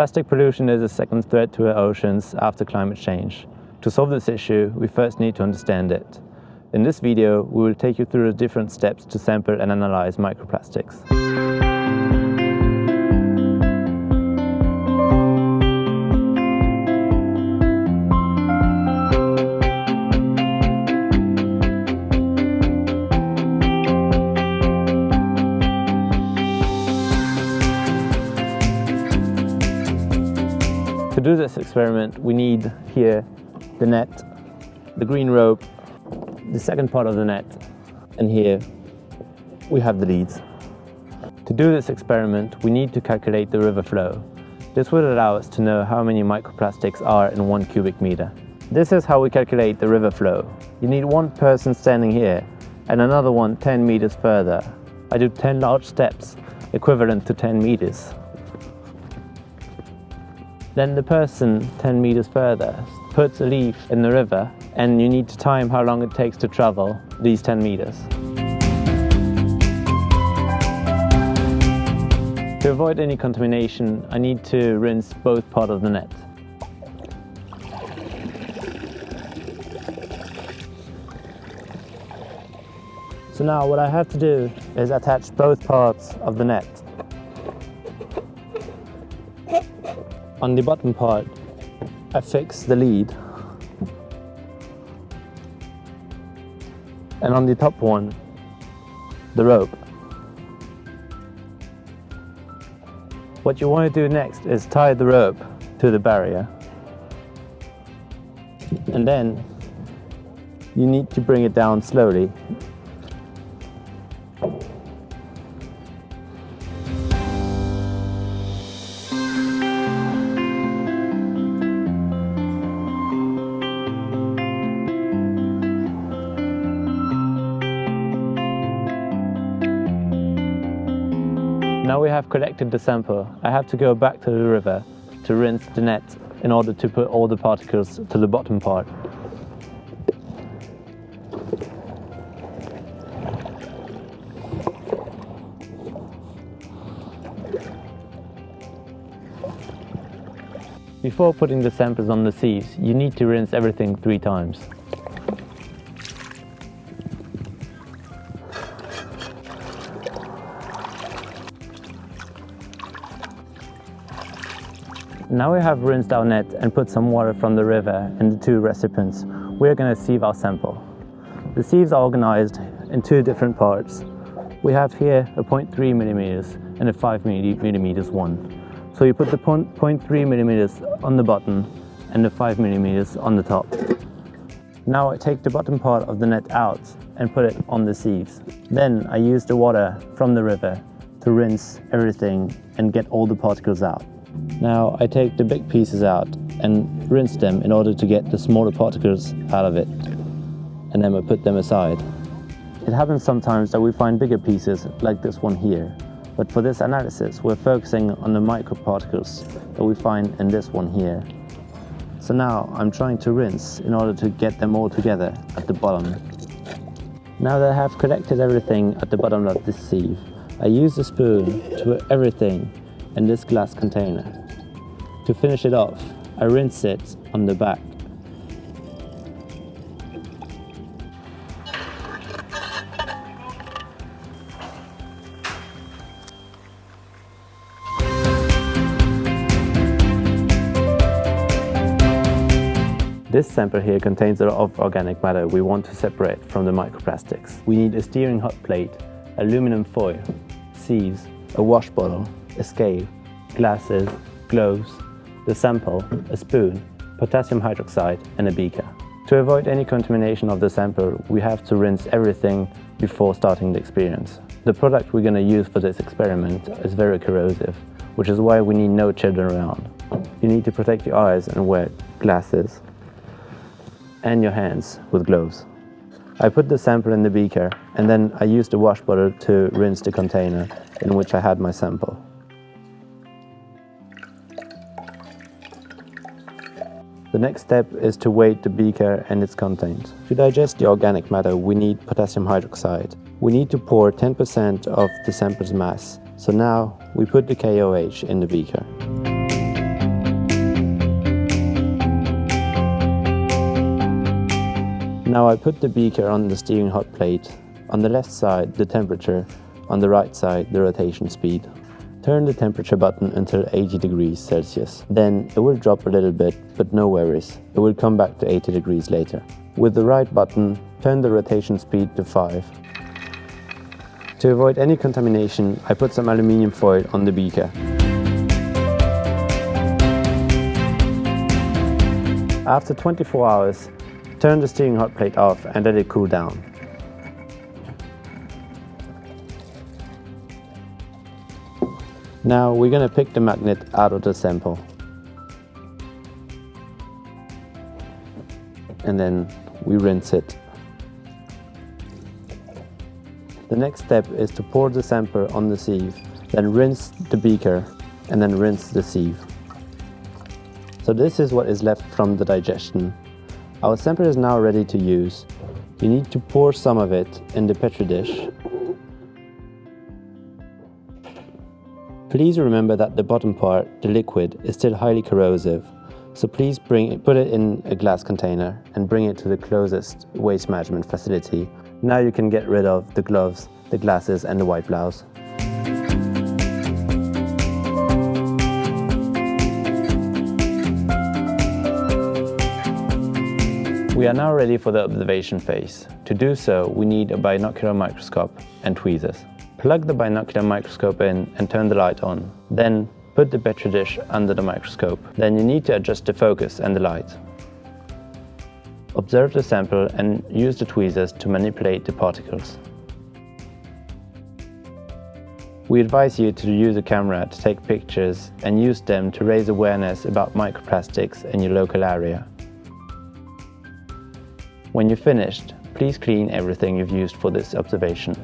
Plastic pollution is a second threat to our oceans after climate change. To solve this issue, we first need to understand it. In this video, we will take you through the different steps to sample and analyze microplastics. To do this experiment, we need here the net, the green rope, the second part of the net, and here we have the leads. To do this experiment, we need to calculate the river flow. This would allow us to know how many microplastics are in one cubic meter. This is how we calculate the river flow. You need one person standing here and another one 10 meters further. I do 10 large steps, equivalent to 10 meters. Then the person 10 meters further puts a leaf in the river and you need to time how long it takes to travel these 10 meters. To avoid any contamination, I need to rinse both parts of the net. So now what I have to do is attach both parts of the net. On the bottom part, I fix the lead. And on the top one, the rope. What you want to do next is tie the rope to the barrier. And then you need to bring it down slowly have collected the sample, I have to go back to the river to rinse the net in order to put all the particles to the bottom part. Before putting the samples on the sieves, you need to rinse everything three times. Now we have rinsed our net and put some water from the river in the two recipients. We are going to sieve our sample. The sieves are organized in two different parts. We have here a 0.3 millimeters and a 5 millimeters one. So you put the 0.3 millimeters on the bottom and the 5 millimeters on the top. Now I take the bottom part of the net out and put it on the sieves. Then I use the water from the river to rinse everything and get all the particles out. Now I take the big pieces out and rinse them in order to get the smaller particles out of it. And then I put them aside. It happens sometimes that we find bigger pieces like this one here. But for this analysis, we're focusing on the microparticles that we find in this one here. So now I'm trying to rinse in order to get them all together at the bottom. Now that I have collected everything at the bottom of this sieve, I use the spoon to put everything in this glass container. To finish it off, I rinse it on the back. This sample here contains a lot of organic matter we want to separate from the microplastics. We need a stirring hot plate, aluminum foil, sieves, a wash bottle, a scale, glasses, gloves, the sample, a spoon, potassium hydroxide and a beaker. To avoid any contamination of the sample, we have to rinse everything before starting the experience. The product we're going to use for this experiment is very corrosive, which is why we need no children around. You need to protect your eyes and wear glasses and your hands with gloves. I put the sample in the beaker and then I used the wash bottle to rinse the container in which I had my sample. The next step is to weight the beaker and its contents. To digest the organic matter, we need potassium hydroxide. We need to pour 10% of the sample's mass. So now, we put the KOH in the beaker. Now I put the beaker on the stirring hot plate. On the left side, the temperature. On the right side, the rotation speed. Turn the temperature button until 80 degrees Celsius. Then it will drop a little bit, but no worries. It will come back to 80 degrees later. With the right button, turn the rotation speed to 5. To avoid any contamination, I put some aluminium foil on the beaker. After 24 hours, turn the stirring hot plate off and let it cool down. Now we're going to pick the magnet out of the sample. And then we rinse it. The next step is to pour the sample on the sieve, then rinse the beaker and then rinse the sieve. So this is what is left from the digestion. Our sample is now ready to use. You need to pour some of it in the petri dish. Please remember that the bottom part, the liquid, is still highly corrosive. So please bring it, put it in a glass container and bring it to the closest waste management facility now you can get rid of the gloves, the glasses and the white blouse. We are now ready for the observation phase. To do so, we need a binocular microscope and tweezers. Plug the binocular microscope in and turn the light on. Then put the petri dish under the microscope. Then you need to adjust the focus and the light. Observe the sample and use the tweezers to manipulate the particles. We advise you to use a camera to take pictures and use them to raise awareness about microplastics in your local area. When you're finished, please clean everything you've used for this observation.